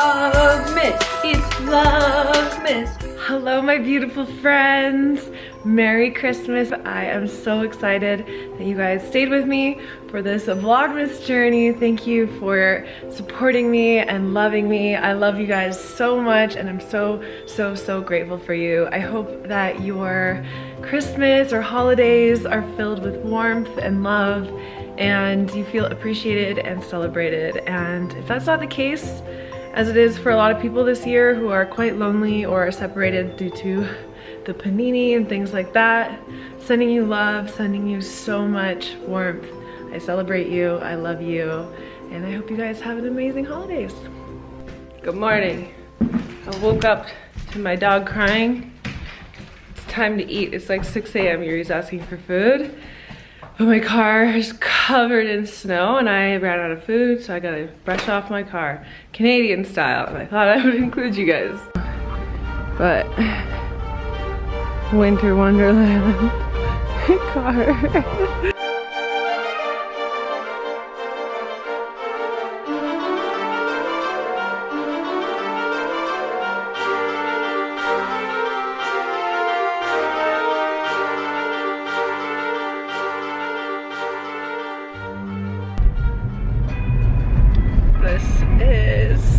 Vlogmas. It's Vlogmas. Hello, my beautiful friends. Merry Christmas. I am so excited that you guys stayed with me for this Vlogmas journey. Thank you for supporting me and loving me. I love you guys so much and I'm so, so, so grateful for you. I hope that your Christmas or holidays are filled with warmth and love and you feel appreciated and celebrated. And if that's not the case, as it is for a lot of people this year who are quite lonely or are separated due to the panini and things like that, sending you love, sending you so much warmth. I celebrate you, I love you, and I hope you guys have an amazing holidays. Good morning. I woke up to my dog crying. It's time to eat. It's like 6 a.m. Yuri's asking for food. But my car is covered in snow and I ran out of food, so I gotta brush off my car, Canadian style. And I thought I would include you guys. But, winter wonderland car.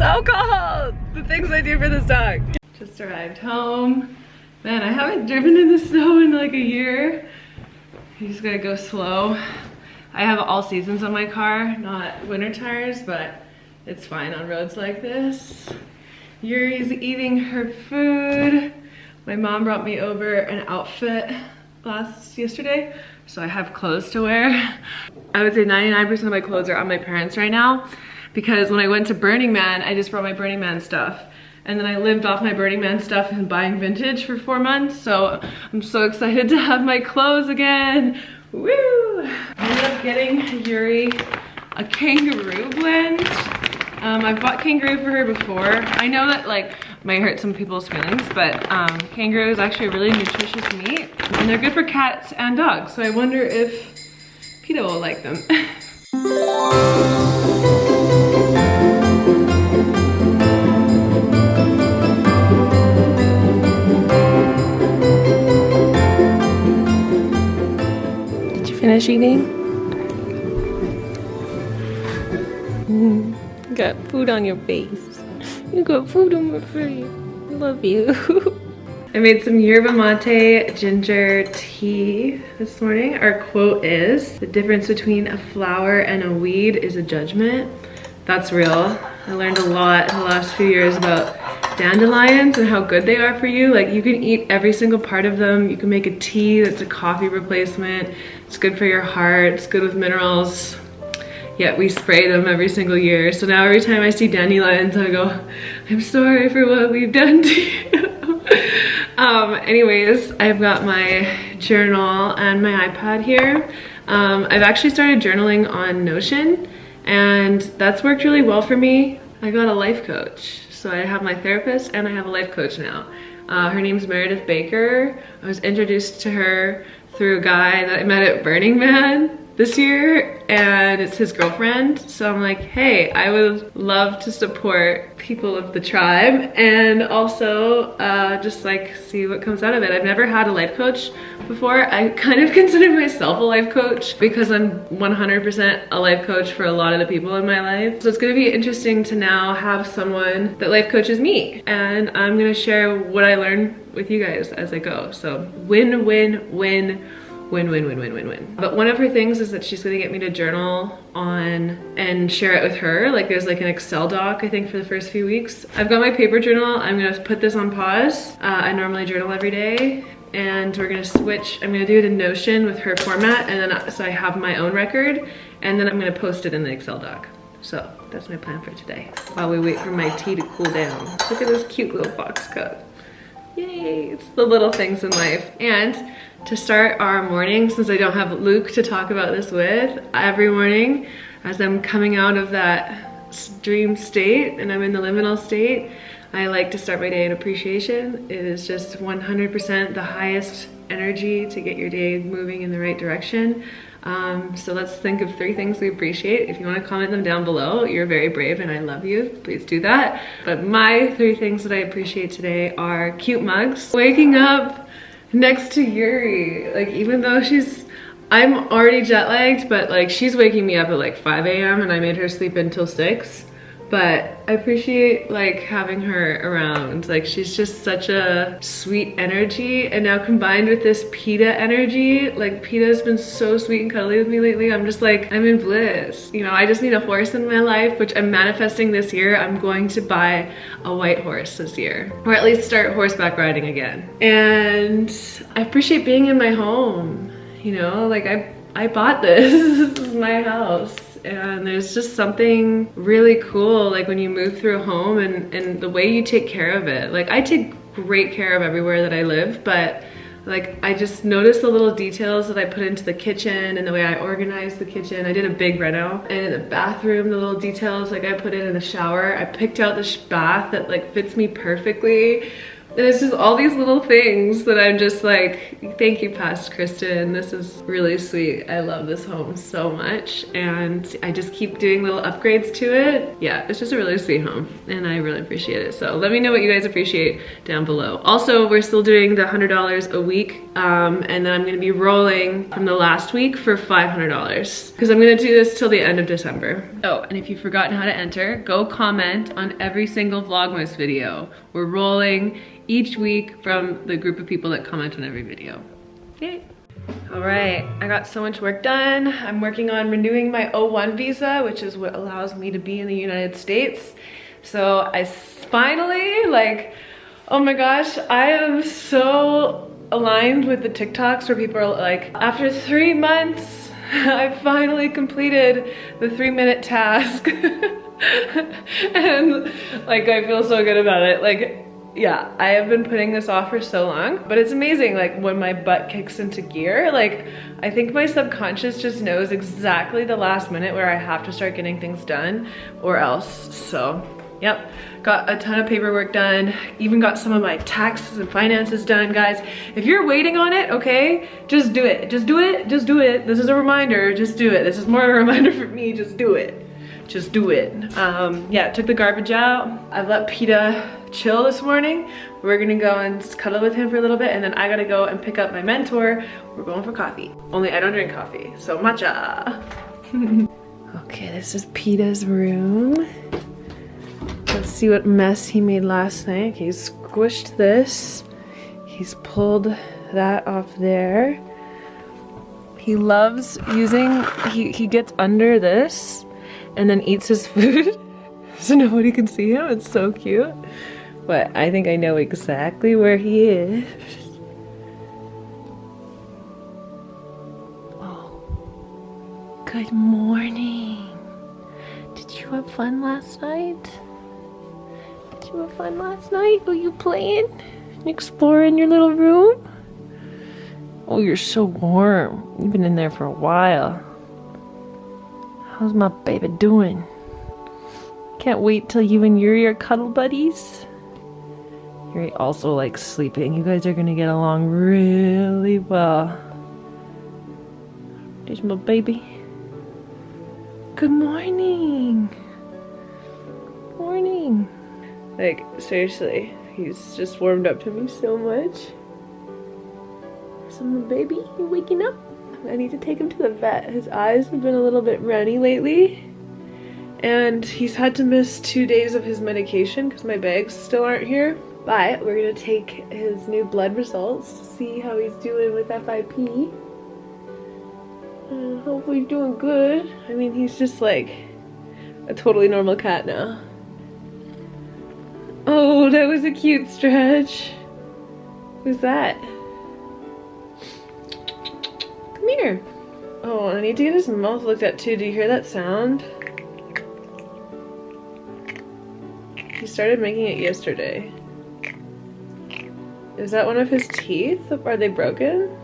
so cold! The things I do for this dog. Just arrived home. Man, I haven't driven in the snow in like a year. You just gotta go slow. I have all seasons on my car, not winter tires, but it's fine on roads like this. Yuri's eating her food. My mom brought me over an outfit last yesterday, so I have clothes to wear. I would say 99% of my clothes are on my parents right now because when I went to Burning Man, I just brought my Burning Man stuff. And then I lived off my Burning Man stuff and buying vintage for four months. So I'm so excited to have my clothes again. Woo! I ended up getting Yuri a kangaroo blend. Um, I've bought kangaroo for her before. I know that like might hurt some people's feelings, but um, kangaroo is actually a really nutritious meat and they're good for cats and dogs. So I wonder if PETA will like them. finish eating? Mm, got food on your face. You got food on my face. Love you. I made some yerba mate ginger tea this morning. Our quote is, the difference between a flower and a weed is a judgment. That's real. I learned a lot in the last few years about dandelions and how good they are for you. Like you can eat every single part of them. You can make a tea that's a coffee replacement. It's good for your heart. It's good with minerals. Yet we spray them every single year. So now every time I see dandelions, I go, I'm sorry for what we've done to you. um, anyways, I've got my journal and my iPad here. Um, I've actually started journaling on Notion and that's worked really well for me. I got a life coach. So I have my therapist and I have a life coach now. Uh, her name's Meredith Baker. I was introduced to her through a guy that I met at Burning Man this year and it's his girlfriend. So I'm like, hey, I would love to support people of the tribe and also uh, just like see what comes out of it. I've never had a life coach before. I kind of consider myself a life coach because I'm 100% a life coach for a lot of the people in my life. So it's gonna be interesting to now have someone that life coaches me and I'm gonna share what I learn with you guys as I go. So win, win, win, win, win, win, win, win, win. But one of her things is that she's gonna get me to journal on and share it with her. Like there's like an Excel doc, I think, for the first few weeks. I've got my paper journal. I'm gonna put this on pause. Uh, I normally journal every day and we're gonna switch. I'm gonna do it in Notion with her format and then so I have my own record and then I'm gonna post it in the Excel doc. So that's my plan for today while we wait for my tea to cool down. Look at this cute little box cup. Yay, it's the little things in life. And to start our morning, since I don't have Luke to talk about this with, every morning as I'm coming out of that dream state and I'm in the liminal state, I like to start my day in appreciation. It is just 100% the highest energy to get your day moving in the right direction. Um, so let's think of three things we appreciate. If you want to comment them down below, you're very brave and I love you. Please do that. But my three things that I appreciate today are cute mugs, waking up next to Yuri. Like even though she's I'm already jet lagged, but like she's waking me up at like 5 a.m. and I made her sleep until 6 but I appreciate like having her around. Like she's just such a sweet energy and now combined with this PETA energy, like PETA's been so sweet and cuddly with me lately. I'm just like, I'm in bliss. You know, I just need a horse in my life, which I'm manifesting this year. I'm going to buy a white horse this year or at least start horseback riding again. And I appreciate being in my home. You know, like I, I bought this, this is my house and there's just something really cool like when you move through a home and, and the way you take care of it. Like I take great care of everywhere that I live, but like I just noticed the little details that I put into the kitchen and the way I organized the kitchen. I did a big reno and in the bathroom, the little details like I put in in the shower. I picked out this bath that like fits me perfectly and it's just all these little things that I'm just like, thank you, past Kristen. This is really sweet. I love this home so much. And I just keep doing little upgrades to it. Yeah, it's just a really sweet home and I really appreciate it. So let me know what you guys appreciate down below. Also, we're still doing the $100 a week. Um, and then I'm gonna be rolling from the last week for $500 because I'm gonna do this till the end of December. Oh, and if you've forgotten how to enter, go comment on every single Vlogmas video. We're rolling each week from the group of people that comment on every video. Yay. All right, I got so much work done. I'm working on renewing my O1 visa, which is what allows me to be in the United States. So I finally, like, oh my gosh, I am so aligned with the TikToks where people are like, after three months, I finally completed the three minute task. and like, I feel so good about it. Like, yeah, I have been putting this off for so long, but it's amazing like when my butt kicks into gear, like I think my subconscious just knows exactly the last minute where I have to start getting things done or else. So, yep, got a ton of paperwork done, even got some of my taxes and finances done, guys. If you're waiting on it, okay, just do it. Just do it, just do it. This is a reminder, just do it. This is more of a reminder for me, just do it just do it. Um, yeah, took the garbage out. I've let PETA chill this morning. We're gonna go and cuddle with him for a little bit and then I gotta go and pick up my mentor. We're going for coffee. Only I don't drink coffee, so matcha. okay, this is PETA's room. Let's see what mess he made last night. He's squished this. He's pulled that off there. He loves using, he, he gets under this and then eats his food so nobody can see him. It's so cute. But I think I know exactly where he is. Oh. Good morning. Did you have fun last night? Did you have fun last night? Were you playing? and Exploring your little room? Oh, you're so warm. You've been in there for a while. How's my baby doing? Can't wait till you and Yuri are cuddle buddies. Yuri also likes sleeping. You guys are gonna get along really well. There's my baby. Good morning. Morning. Like, seriously, he's just warmed up to me so much. So my baby, you waking up? I need to take him to the vet. His eyes have been a little bit runny lately. And he's had to miss two days of his medication because my bags still aren't here. But we're gonna take his new blood results to see how he's doing with FIP. Uh, hopefully doing good. I mean, he's just like a totally normal cat now. Oh, that was a cute stretch. Who's that? Come here. Oh, I need to get his mouth looked at too. Do you hear that sound? He started making it yesterday. Is that one of his teeth? Are they broken?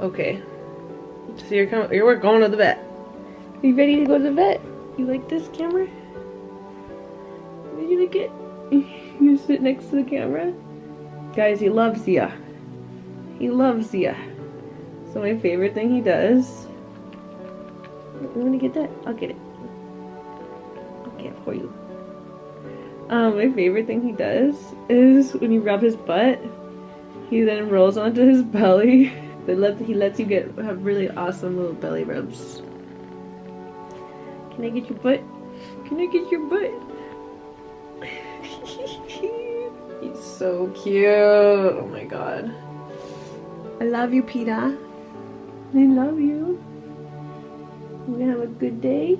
Okay. So you're coming, you're going to the vet. Are you ready to go to the vet? You like this camera? Did you like it? you sit next to the camera? Guys, he loves ya. He loves ya. So my favorite thing he does. You want to get that? I'll get it. I'll get it for you. Um, my favorite thing he does is when you rub his butt, he then rolls onto his belly. But lets he lets you get have really awesome little belly rubs. Can I get your butt? Can I get your butt? He's so cute. Oh my god. I love you, Peter. I love you. You gonna have a good day?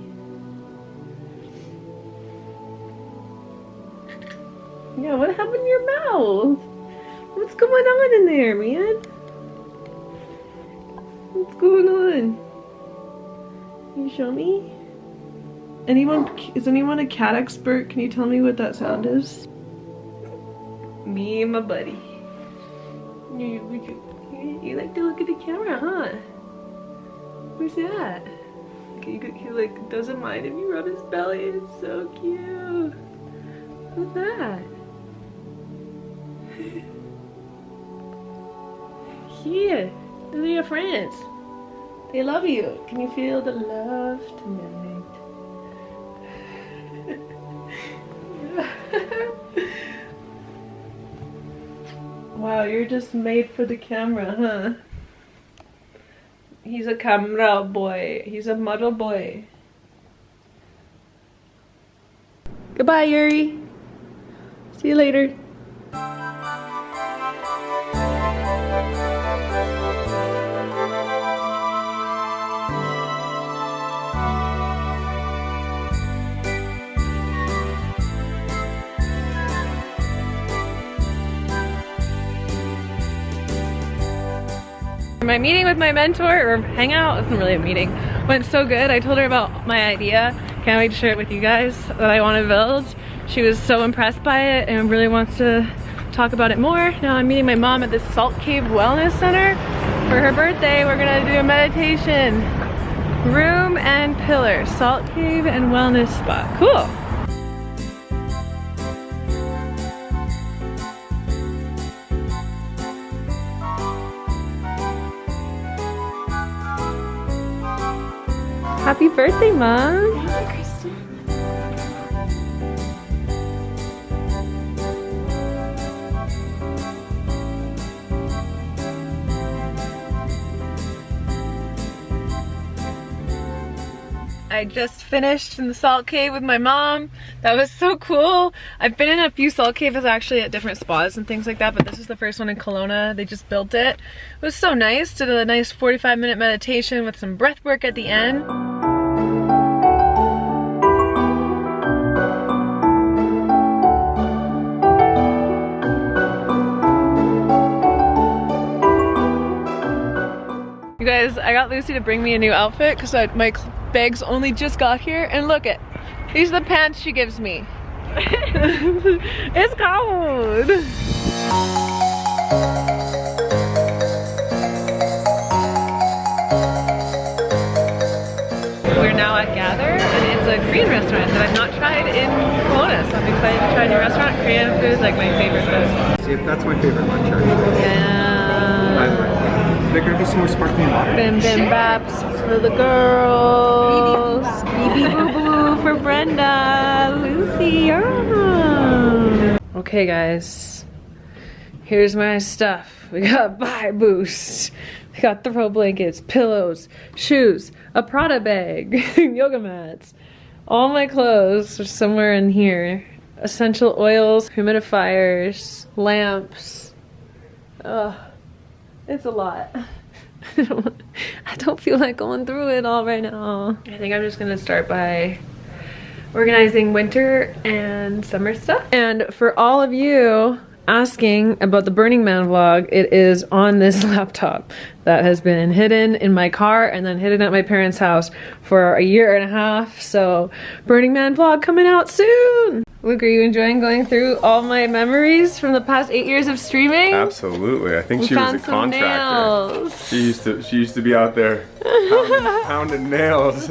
Yeah, what happened to your mouth? What's going on in there, man? What's going on? Can you show me? Anyone, is anyone a cat expert? Can you tell me what that sound is? Me and my buddy. You, like to look at the camera, huh? Who's that? He, he like doesn't mind if you rub his belly. It's so cute. What's that? Here, these are your friends. They love you. Can you feel the love tonight? wow, you're just made for the camera, huh? He's a camera boy. He's a model boy. Goodbye, Yuri. See you later. My meeting with my mentor, or hangout, isn't really a meeting, went so good. I told her about my idea. Can't wait to share it with you guys that I want to build. She was so impressed by it and really wants to talk about it more. Now I'm meeting my mom at the Salt Cave Wellness Center. For her birthday, we're gonna do a meditation. Room and pillar, Salt Cave and Wellness Spot. Cool. Happy birthday, Mom. I just finished in the salt cave with my mom. That was so cool. I've been in a few salt caves actually at different spas and things like that, but this is the first one in Kelowna. They just built it. It was so nice. Did a nice 45 minute meditation with some breath work at the end. You guys, I got Lucy to bring me a new outfit because my bags only just got here and look at, these are the pants she gives me. it's cold. We're now at Gather and it's a Korean restaurant that I've not tried in Kelowna, so I'm excited to try a new restaurant. Korean food is like my favorite food. See, if that's my favorite lunch actually. Yeah. There gonna be some more sparkling water. Bibimbaps for the girls. BB boo boo for Brenda. Lucy. Okay guys. Here's my stuff. We got Buy Boost. We got throw blankets, pillows, shoes, a Prada bag, yoga mats. All my clothes are somewhere in here. Essential oils, humidifiers, lamps. Ugh. It's a lot. I don't feel like going through it all right now. I think I'm just gonna start by organizing winter and summer stuff. And for all of you asking about the Burning Man vlog, it is on this laptop that has been hidden in my car and then hidden at my parents' house for a year and a half. So Burning Man vlog coming out soon. Luke, are you enjoying going through all my memories from the past eight years of streaming? Absolutely. I think We she was a contractor. nails. She used to she used to be out there pounding, pounding nails.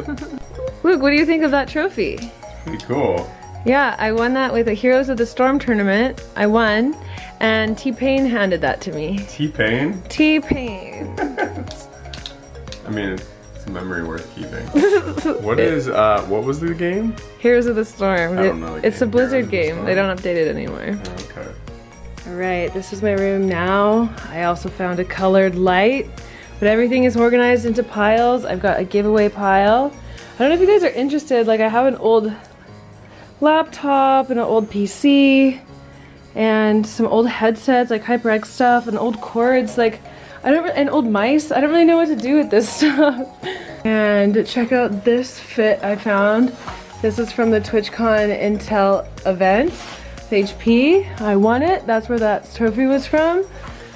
Luke, what do you think of that trophy? Pretty cool. Yeah, I won that with the Heroes of the Storm tournament. I won, and T-Pain handed that to me. T-Pain. T-Pain. I mean, it's, it's a memory worth keeping. what is, uh, what was the game? Heroes of the Storm. I don't know the it's a. Blizzard Heroes of the game. They don't update it anymore. Okay. All right, this is my room now. I also found a colored light, but everything is organized into piles. I've got a giveaway pile. I don't know if you guys are interested. Like I have an old laptop and an old PC and some old headsets, like HyperX stuff and old cords. Like I don't, and old mice. I don't really know what to do with this stuff. And check out this fit I found. This is from the TwitchCon Intel event. It's HP. I won it. That's where that trophy was from.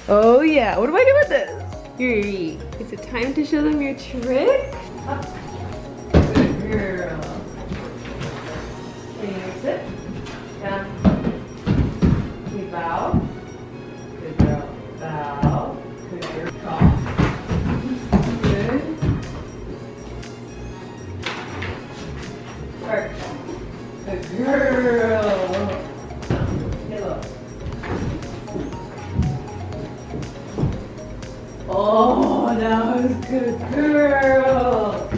Oh yeah. What do I do with this? Yuri. Is it time to show them your trick? Good girl. Can you sit? Girl. Oh, was good girl.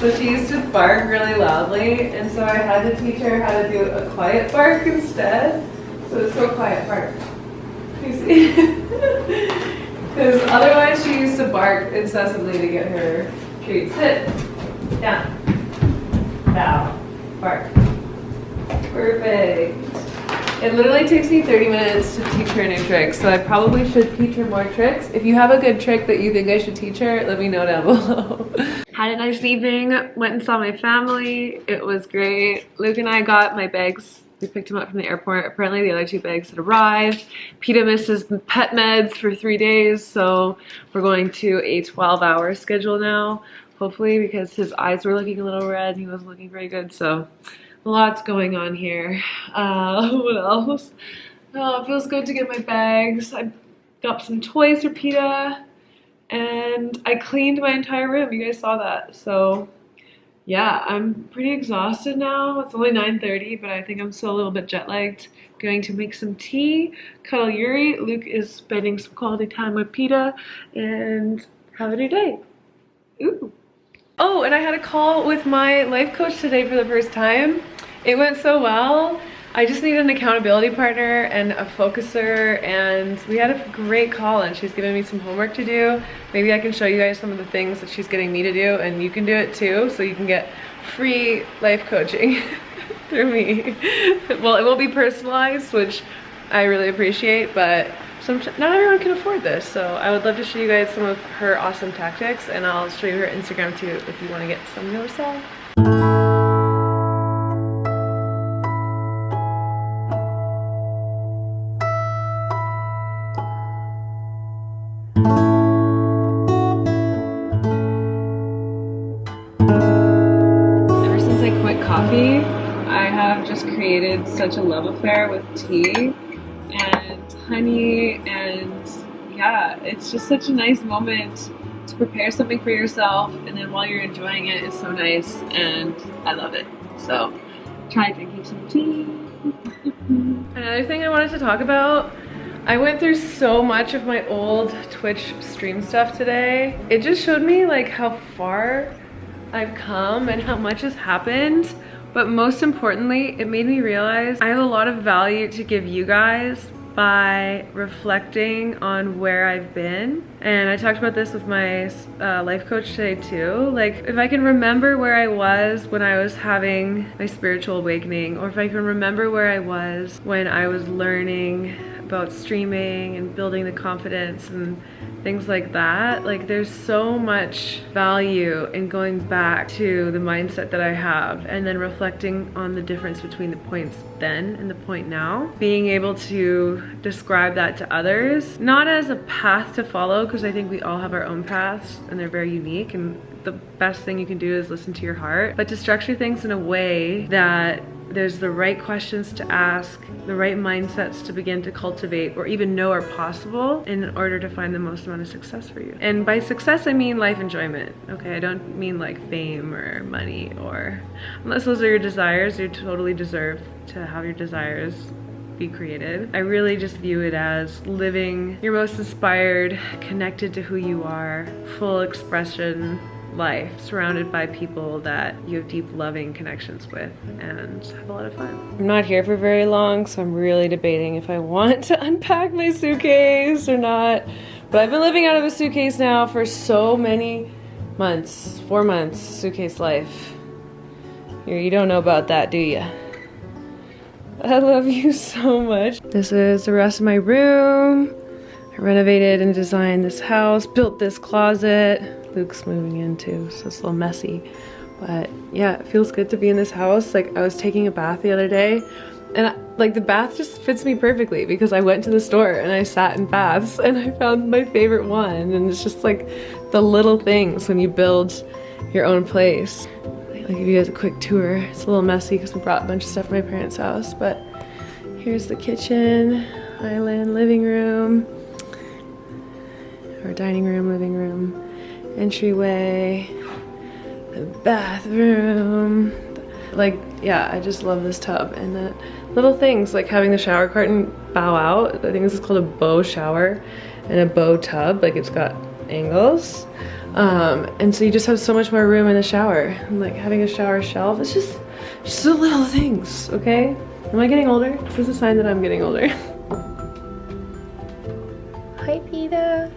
So she used to bark really loudly, and so I had to teach her how to do a quiet bark instead. So it's so quiet bark. You see? Because otherwise she used to bark incessantly to get her treat. Sit. Down. Bow. Bark. Perfect. It literally takes me 30 minutes to teach her a new trick, so I probably should teach her more tricks. If you have a good trick that you think I should teach her, let me know down below. Had a nice evening, went and saw my family. It was great. Luke and I got my bags. We picked him up from the airport. Apparently the other two bags had arrived. Peta missed his pet meds for three days, so we're going to a 12 hour schedule now. Hopefully because his eyes were looking a little red. And he wasn't looking very good, so lots going on here. Uh, what else? Oh, it feels good to get my bags. I got some toys for PETA and I cleaned my entire room. You guys saw that. So yeah, I'm pretty exhausted now. It's only 9.30, but I think I'm still a little bit jet lagged. Going to make some tea, cuddle Yuri. Luke is spending some quality time with PETA and have a new day. Ooh. Oh, and I had a call with my life coach today for the first time. It went so well. I just need an accountability partner and a focuser and we had a great call and she's giving me some homework to do. Maybe I can show you guys some of the things that she's getting me to do and you can do it too so you can get free life coaching through me. well, it won't be personalized, which I really appreciate, but some, not everyone can afford this, so I would love to show you guys some of her awesome tactics, and I'll show you her Instagram too if you want to get some yourself. Ever since I quit coffee, I have just created such a love affair with tea honey and yeah, it's just such a nice moment to prepare something for yourself and then while you're enjoying it, it's so nice and I love it. So try drinking some tea. Another thing I wanted to talk about I went through so much of my old Twitch stream stuff today. It just showed me like how far I've come and how much has happened. But most importantly, it made me realize I have a lot of value to give you guys by reflecting on where I've been. And I talked about this with my uh, life coach today too. Like if I can remember where I was when I was having my spiritual awakening, or if I can remember where I was when I was learning about streaming and building the confidence and things like that. Like there's so much value in going back to the mindset that I have and then reflecting on the difference between the points then and the point now. Being able to describe that to others, not as a path to follow because I think we all have our own paths and they're very unique and the best thing you can do is listen to your heart, but to structure things in a way that there's the right questions to ask, the right mindsets to begin to cultivate or even know are possible in order to find the most amount of success for you. And by success, I mean life enjoyment, okay? I don't mean like fame or money or, unless those are your desires, you totally deserve to have your desires be created. I really just view it as living your most inspired, connected to who you are, full expression, life, surrounded by people that you have deep loving connections with and have a lot of fun. I'm not here for very long, so I'm really debating if I want to unpack my suitcase or not. But I've been living out of a suitcase now for so many months, four months, suitcase life. You don't know about that, do you? I love you so much. This is the rest of my room. I renovated and designed this house, built this closet. Luke's moving in too, so it's a little messy. But yeah, it feels good to be in this house. Like I was taking a bath the other day and I, like the bath just fits me perfectly because I went to the store and I sat in baths and I found my favorite one and it's just like the little things when you build your own place. I'll give you guys a quick tour. It's a little messy because I brought a bunch of stuff from my parents' house, but here's the kitchen, island, living room, or dining room, living room, entryway, the bathroom. Like, yeah, I just love this tub and the little things like having the shower curtain bow out. I think this is called a bow shower and a bow tub. Like it's got angles. Um, and so you just have so much more room in the shower. And like having a shower shelf, it's just, just the little things, okay? Am I getting older? Is this a sign that I'm getting older? Hi, Peter.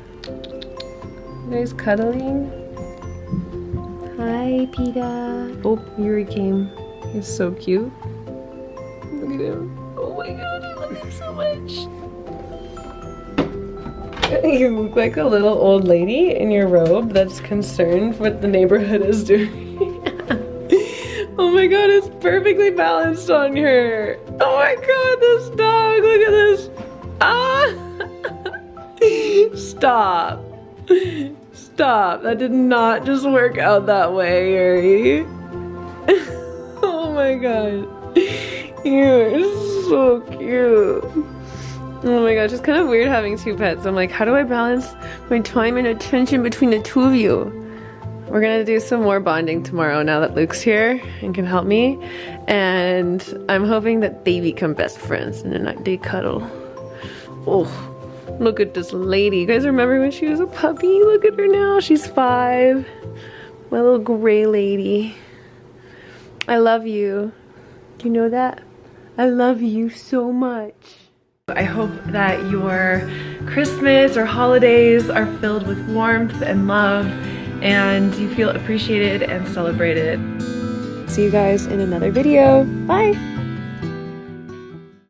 Guys cuddling? Hi, Peter. Oh, Yuri came. He's so cute. Look at him. Oh my god, I love him so much. You look like a little old lady in your robe that's concerned what the neighborhood is doing. oh my god, it's perfectly balanced on her. Oh my god, this dog, look at this. Ah! Stop. Stop. That did not just work out that way, Yuri. oh my god. You're so cute. Oh my gosh, it's kind of weird having two pets. I'm like, how do I balance my time and attention between the two of you? We're gonna do some more bonding tomorrow now that Luke's here and can help me. And I'm hoping that they become best friends and then they cuddle. Oh, look at this lady. You guys remember when she was a puppy? Look at her now, she's five. My little gray lady. I love you. Do you know that? I love you so much. I hope that your Christmas or holidays are filled with warmth and love and you feel appreciated and celebrated. See you guys in another video. Bye!